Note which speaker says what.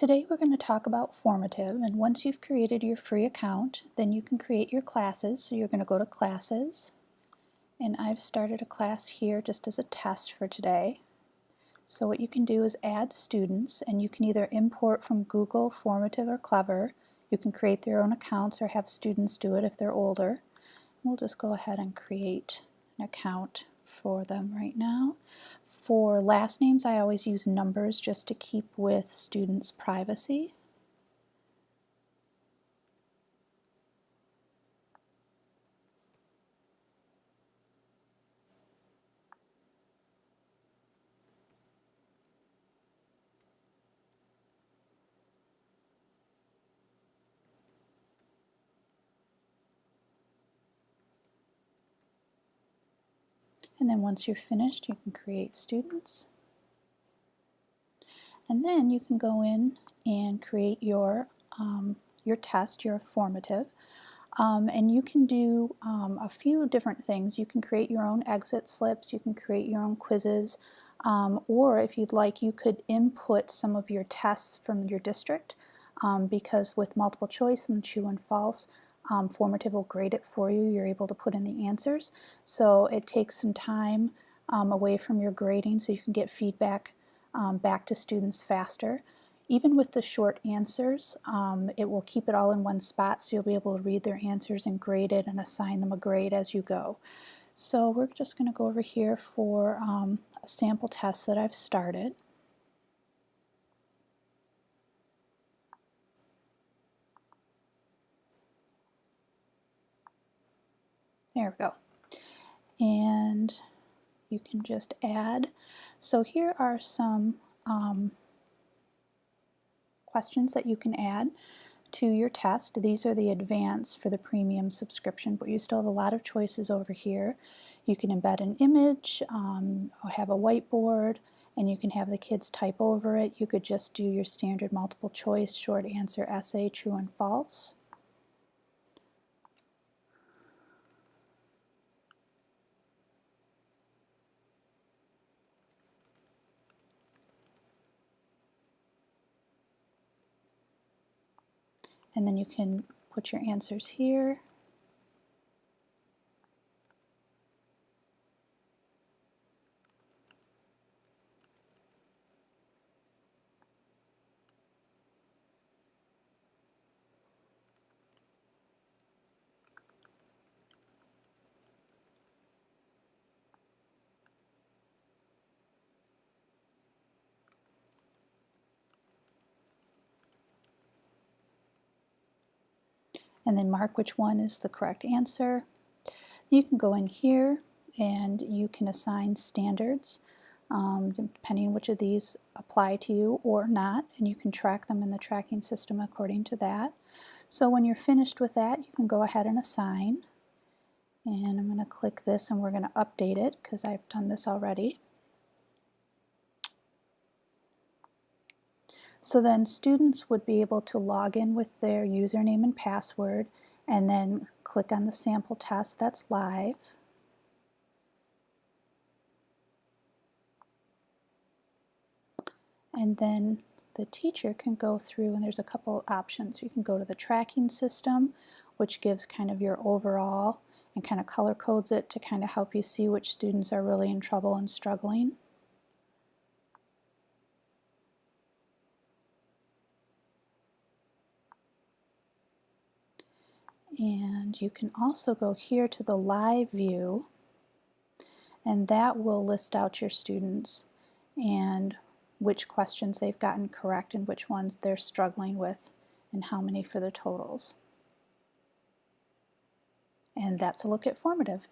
Speaker 1: Today we're going to talk about formative and once you've created your free account then you can create your classes. So you're going to go to classes and I've started a class here just as a test for today. So what you can do is add students and you can either import from Google, Formative, or Clever. You can create their own accounts or have students do it if they're older. We'll just go ahead and create an account for them right now. For last names, I always use numbers just to keep with students' privacy. And then once you're finished, you can create students. And then you can go in and create your, um, your test, your formative. Um, and you can do um, a few different things. You can create your own exit slips, you can create your own quizzes, um, or if you'd like, you could input some of your tests from your district um, because with multiple choice and true and false, um, Formative will grade it for you. You're able to put in the answers. So it takes some time um, away from your grading so you can get feedback um, back to students faster. Even with the short answers, um, it will keep it all in one spot so you'll be able to read their answers and grade it and assign them a grade as you go. So we're just going to go over here for um, a sample test that I've started. There we go. And you can just add. So here are some um, questions that you can add to your test. These are the advanced for the premium subscription, but you still have a lot of choices over here. You can embed an image, um, have a whiteboard, and you can have the kids type over it. You could just do your standard multiple choice, short answer essay, true and false. And then you can put your answers here. And then mark which one is the correct answer. You can go in here and you can assign standards um, depending which of these apply to you or not and you can track them in the tracking system according to that. So when you're finished with that you can go ahead and assign and I'm going to click this and we're going to update it because I've done this already. So then students would be able to log in with their username and password and then click on the sample test that's live. And then the teacher can go through and there's a couple options. You can go to the tracking system which gives kind of your overall and kind of color codes it to kind of help you see which students are really in trouble and struggling. And you can also go here to the live view and that will list out your students and which questions they've gotten correct and which ones they're struggling with and how many for the totals. And that's a look at formative.